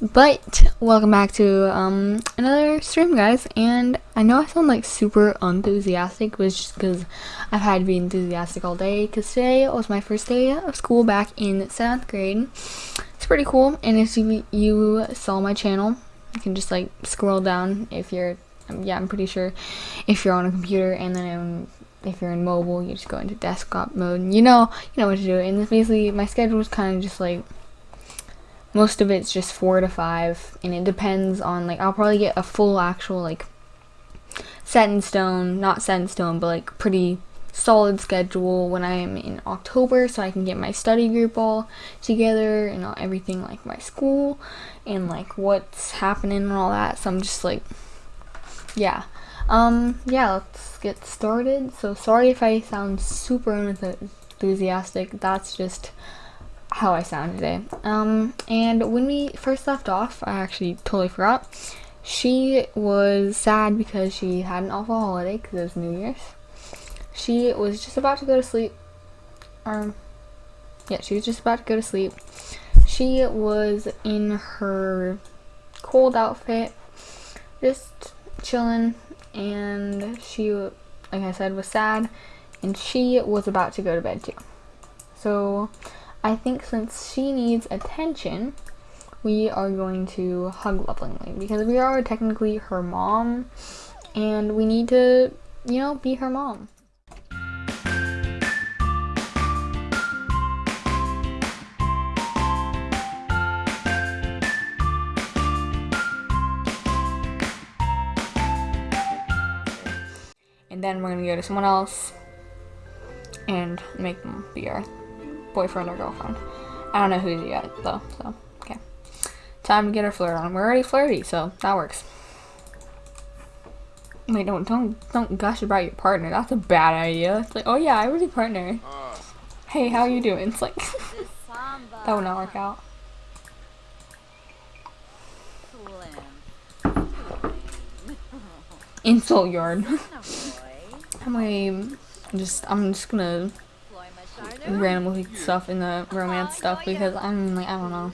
But welcome back to um, another stream, guys. And I know I sound like super enthusiastic, which is because I've had to be enthusiastic all day. Because today was my first day of school back in seventh grade. It's pretty cool. And if you, you saw my channel, you can just like scroll down if you're, yeah, I'm pretty sure if you're on a computer, and then if you're in mobile, you just go into desktop mode. You know, you know what to do. And basically, my schedule is kind of just like most of it's just four to five and it depends on like I'll probably get a full actual like set in stone not set in stone but like pretty solid schedule when I am in October so I can get my study group all together and all, everything like my school and like what's happening and all that so I'm just like yeah. Um yeah let's get started. So sorry if I sound super enthusiastic. That's just how I sound today. Um, and when we first left off, I actually totally forgot. She was sad because she had an awful holiday because it was New Year's. She was just about to go to sleep. Um, yeah, she was just about to go to sleep. She was in her cold outfit, just chilling, and she, like I said, was sad, and she was about to go to bed too. So, I think since she needs attention, we are going to hug lovingly because we are technically her mom and we need to, you know, be her mom. And then we're gonna go to someone else and make them be our boyfriend or girlfriend. I don't know who's yet though, so okay. Time to get our flirt on. We're already flirty, so that works. Wait, don't don't don't gush about your partner. That's a bad idea. It's like, oh yeah, I was your partner. Ah. Hey, how you doing? It's like that would not work out. Insult yard. I'm gonna just I'm just gonna randomly stuff in the romance stuff because I'm like, I don't know.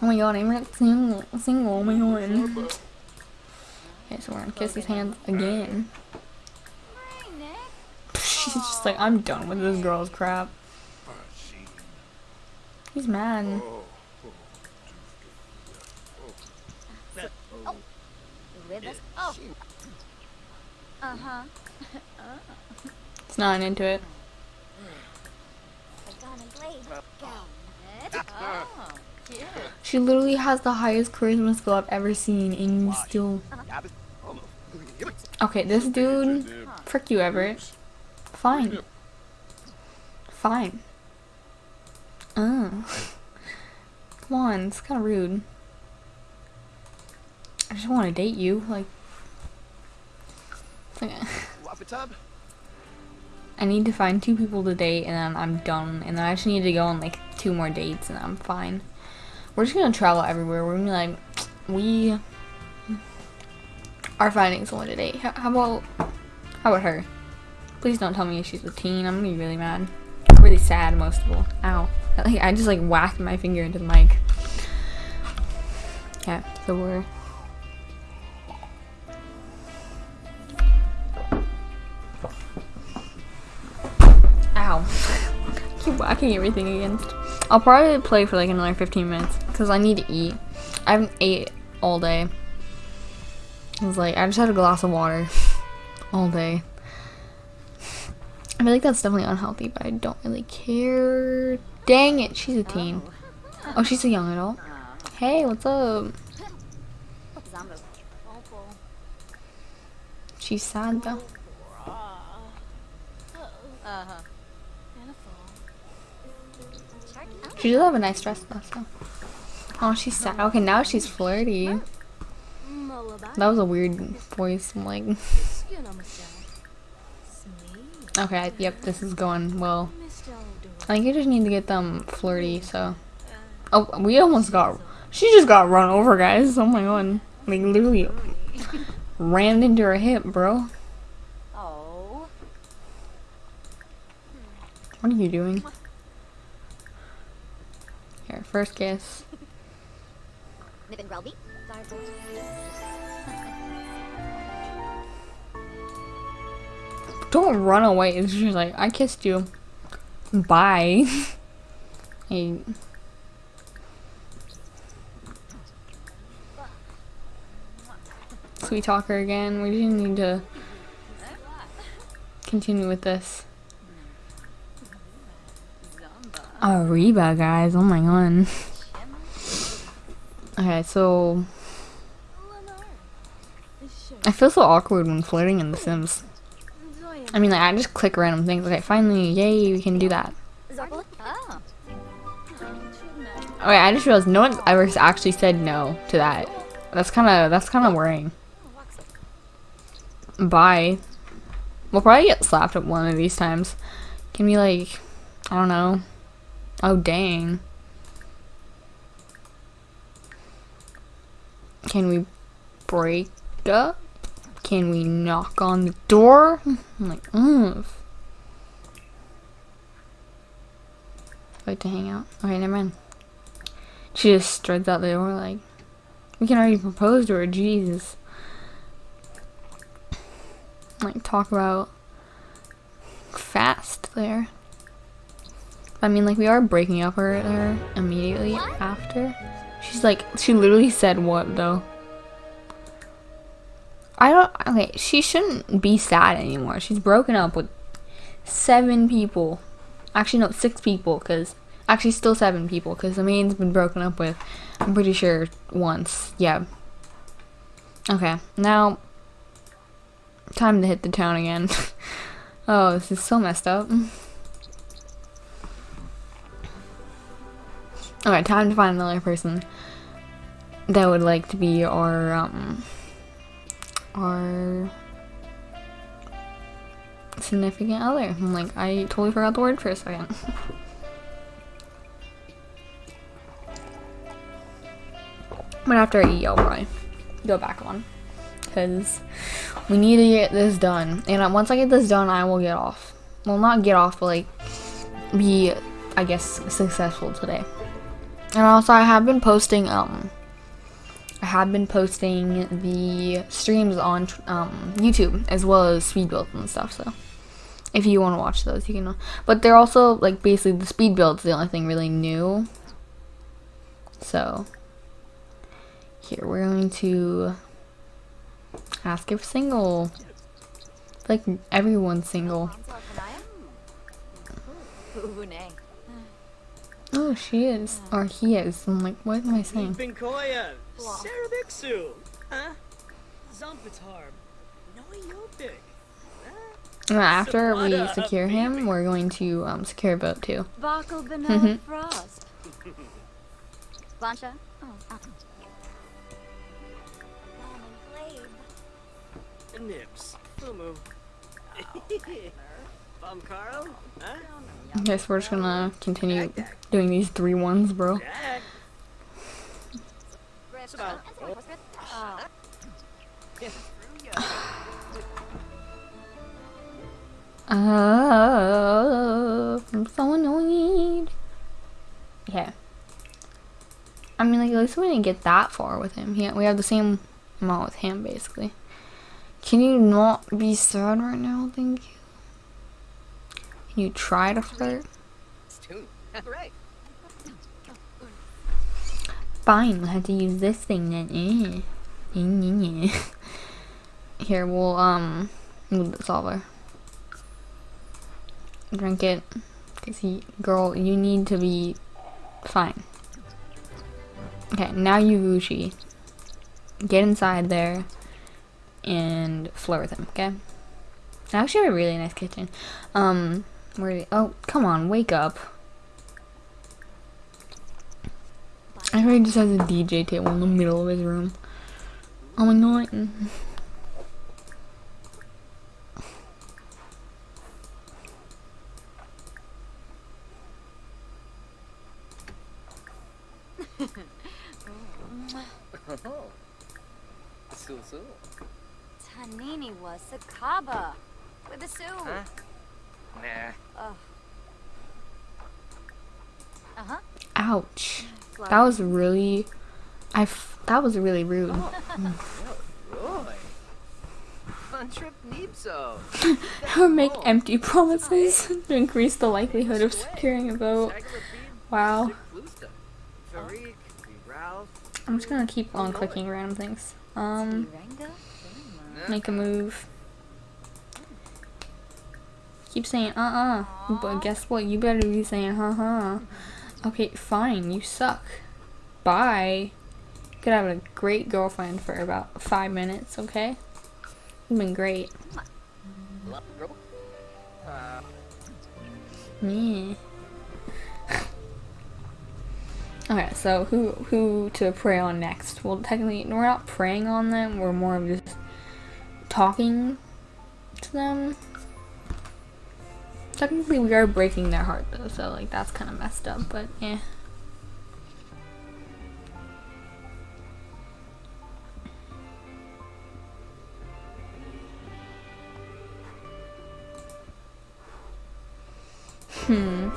Oh my god, I'm not single, single, oh my god. Okay, so we're gonna kiss his hands again. She's just like, I'm done with this girl's crap. He's mad. Oh. Uh-huh. It's not into it. She literally has the highest charisma skill I've ever seen and still... Okay, this dude... Frick you, Everett. Fine. Fine. Uh. Come on, it's kind of rude. I just want to date you, like... I need to find two people to date and then I'm done. And then I just need to go on like two more dates and I'm fine. We're just gonna travel everywhere. We're gonna be like, we are finding someone to date. How, about, how about her? Please don't tell me she's a teen. I'm gonna be really mad. Really sad, most of all. Ow. Like, I just like whacked my finger into the mic. Yeah, so we're everything against. I'll probably play for like another 15 minutes because I need to eat. I haven't ate all day. I was like, I just had a glass of water all day. I feel like that's definitely unhealthy, but I don't really care. Dang it, she's a teen. Oh, she's a young adult. Hey, what's up? She's sad though. Uh-huh. She does have a nice dress though, so. Oh, she's sad. Okay, now she's flirty. That was a weird voice, I'm like. okay, yep, this is going well. I think you just need to get them flirty, so. Oh, we almost got. She just got run over, guys. Oh my god. Like, literally ran into her hip, bro. Oh. What are you doing? Here, first kiss. Don't run away. It's just like, I kissed you. Bye. hey. Sweet talker again. We didn't need to continue with this. Ariba, guys. Oh my god. Okay, so I feel so awkward when flirting in The Sims. I mean, like, I just click random things. Okay, finally, yay, we can do that. Okay, I just realized no one's ever actually said no to that. That's kind of that's kind of worrying. Bye. We'll probably get slapped at one of these times. Can we like, I don't know. Oh dang. Can we break up? Can we knock on the door? I'm like, ugh. Like to hang out. Okay, never mind. She just strides out the door like, we can already propose to her, Jesus. Like, talk about fast there. I mean, like, we are breaking up with her immediately after. She's like, she literally said what, though? I don't, okay, she shouldn't be sad anymore. She's broken up with seven people. Actually, no, six people, because, actually, still seven people, because the main's been broken up with, I'm pretty sure, once. Yeah. Okay, now, time to hit the town again. oh, this is so messed up. Okay, time to find another person that would like to be our, um, our significant other. I'm like, I totally forgot the word for a second. but after I eat, I'll probably go back on. Because we need to get this done. And once I get this done, I will get off. Well, not get off, but like, be, I guess, successful today. And also, I have been posting, um, I have been posting the streams on um, YouTube as well as speed builds and stuff. So if you want to watch those, you can. But they're also like basically the speed builds the only thing really new. So here we're going to ask if single. Like everyone's single. Oh, she is. Or he is. I'm like, what am I saying? Binkoya, huh? Zompitarb, After we secure him, we're going to um, secure a boat too. Bakal. Beno Frost. Blancha. Oh, uh. Nips, Fumu. Bumkaro, huh? Okay, so we're just gonna continue doing these three ones, bro. Oh. Uh, I'm so annoyed. Yeah. I mean, like, at least we didn't get that far with him. He, we have the same amount with him, basically. Can you not be sad right now? Thank you. You try to flirt? Fine, we'll have to use this thing then. Eh, eh, eh. Here, we'll, um, move the solver. Drink it. Cause he, girl, you need to be fine. Okay, now you Gucci. Get inside there and flirt with him, okay? I actually have a really nice kitchen. Um, where, oh, come on, wake up. I heard he just has a DJ table in the middle of his room. Oh my god. Tanini was Sakaba. With a Sue. Huh? Nah. Uh huh. Ouch. That was really. I, f- That was really rude. Roy. Fun trip Nipso. Or make empty promises to increase the likelihood of securing a vote. Wow. I'm just gonna keep on clicking random things. Um, make a move. Keep saying uh uh, but guess what? You better be saying huh huh. Okay, fine. You suck. Bye. You could have a great girlfriend for about five minutes. Okay. You've been great. Yeah. Okay, so who who to prey on next? Well, technically, we're not preying on them. We're more of just talking to them. Technically, we are breaking their heart though, so like that's kind of messed up. But yeah. Hmm.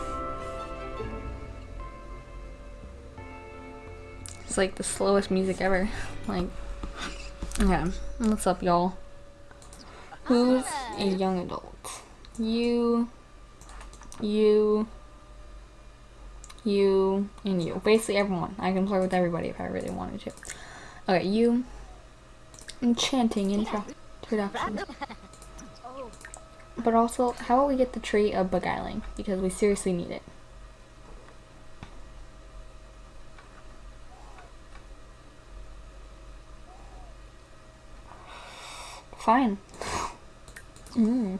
It's like the slowest music ever. Like, yeah. what's up, y'all? Who's a young adult? You, you, you, and you. Basically, everyone. I can play with everybody if I really wanted to. Okay, you. Enchanting intro introduction. But also, how about we get the tree of beguiling? Because we seriously need it. Fine. Mm.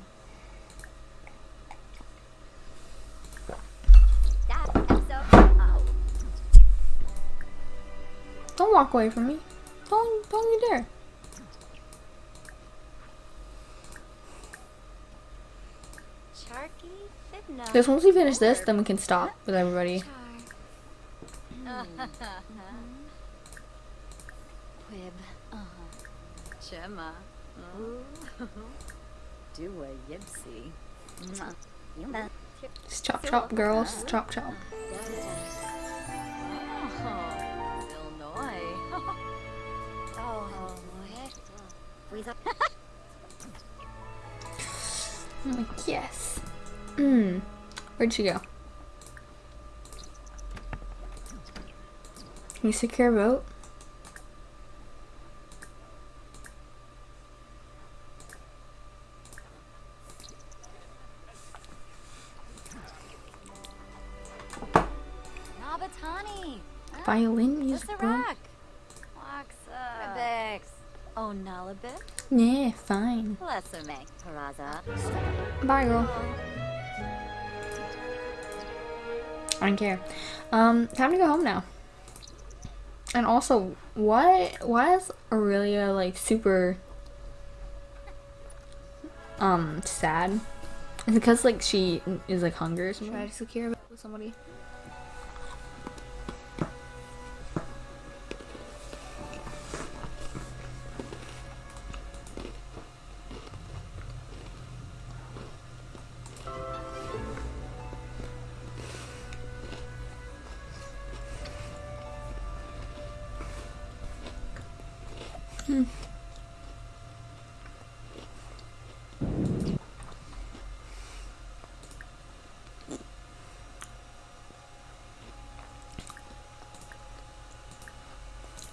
Walk away from me. Don't don't you dare. Charky, Because once we finish this, then we can stop with everybody. Quib. Uh-huh. Do a yipsy. Yumba. Just chop chop, girls. Chop chop. Oh, Illinois. I'm like, yes. Mm. Where'd she go? Can you secure a vote? Nabatani. Violin music, bro. Lissarak. Waxa. Rebex. Oh, Nalabit. Yeah, fine. Lesserme. Paraza. Bye, girl. I don't care. Um, time to go home now. And also, why why is Aurelia like super um sad? Is it because like she is like hungry or something? Try to secure with somebody.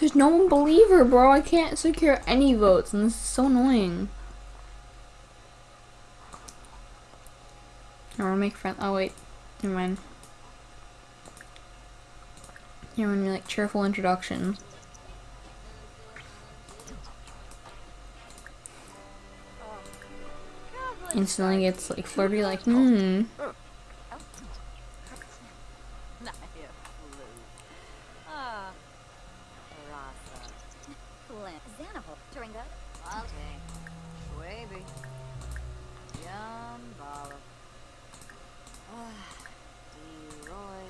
There's no one believe her, bro. I can't secure any votes, and this is so annoying. I want to make friends. Oh wait, never mind. Here when you're like cheerful introduction. Instantly gets like flirty, like hmm.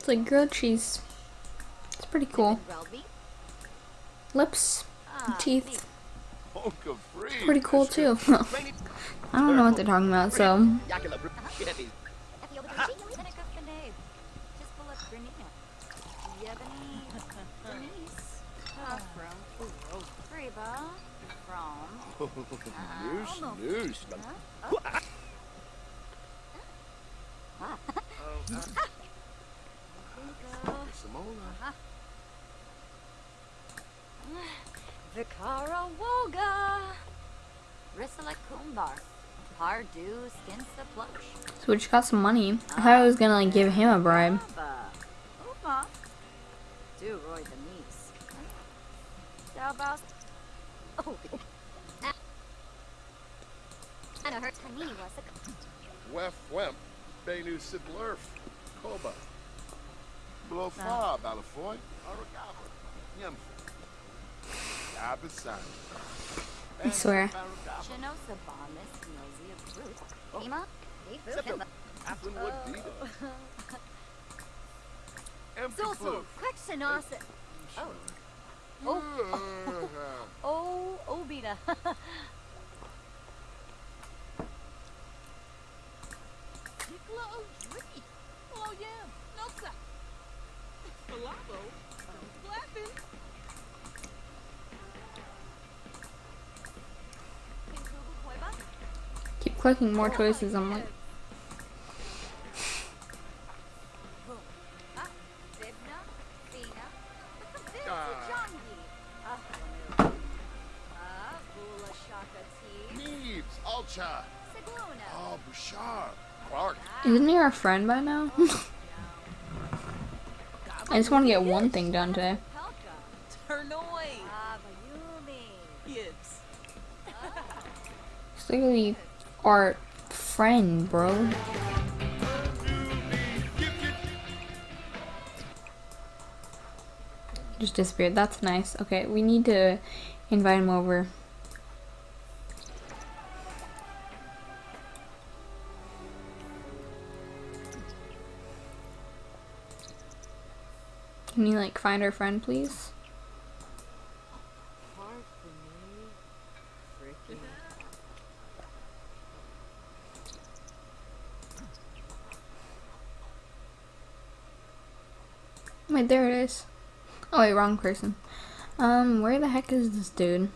It's like grilled cheese. It's pretty cool. Lips, Ah, teeth, Honka free. pretty cool too. I don't know what they're talking about, so Denise. Uh, from Freba. From. Noosh, noosh. Simona. Vikara Woga. Risala Kumbar. Pardu Skinsa Plush. so we just got some money. I thought I was gonna like give him a bribe. Aba. Uma. Do Roy the niece. Dalbaus. Oh. I know her Tani was a Wef wemp. Benu sidlerf. Koba. Blofa. Ah. Balafoy. Aragaba. Yemfo. I swear. Chinosa Bombus Nosy of Fruit. Ima. Septum. Aflinwood Dita. Empty Sulsul. flute. Quick Chinosa. Oh. Oh. oh Obita. Nicola O'Dree. Oh yeah, Noxa. Keep clicking more choices. I'm like, Ah, Vibna. Fina. Ah. Jangi. Ah, Wanu. Bula Shaka Tea. Neebs. Alcha. Sigluna. Oh, Bouchard. Clark. isn't he our friend by now? I just want to get one thing done today. Bayumi. Literally our friend, bro. Just disappeared. That's nice. Okay, we need to invite him over. Can you like find our friend, please? Wait, there it is. Oh wait, wrong person. Um, where the heck is this dude?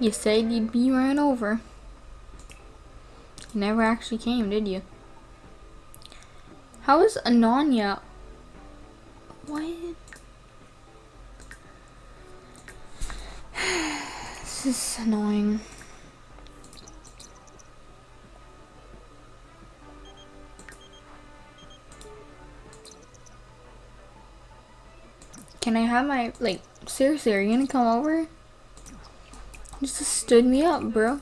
You said you'd be ran over. You never actually came, did you? How is Ananya? What? this is annoying. Can I have my like seriously? Are you gonna come over? Just stood me up, bro.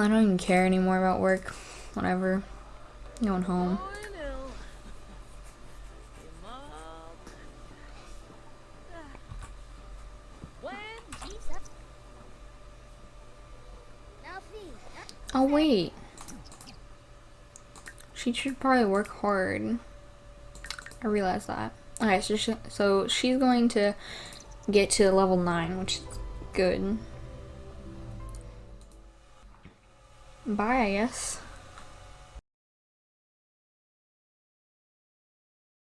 I don't even care anymore about work. Whatever. Going home. Oh, wait. She should probably work hard. I realize that. Okay, so she, so she's going to get to level nine, which is good. Bye, I guess.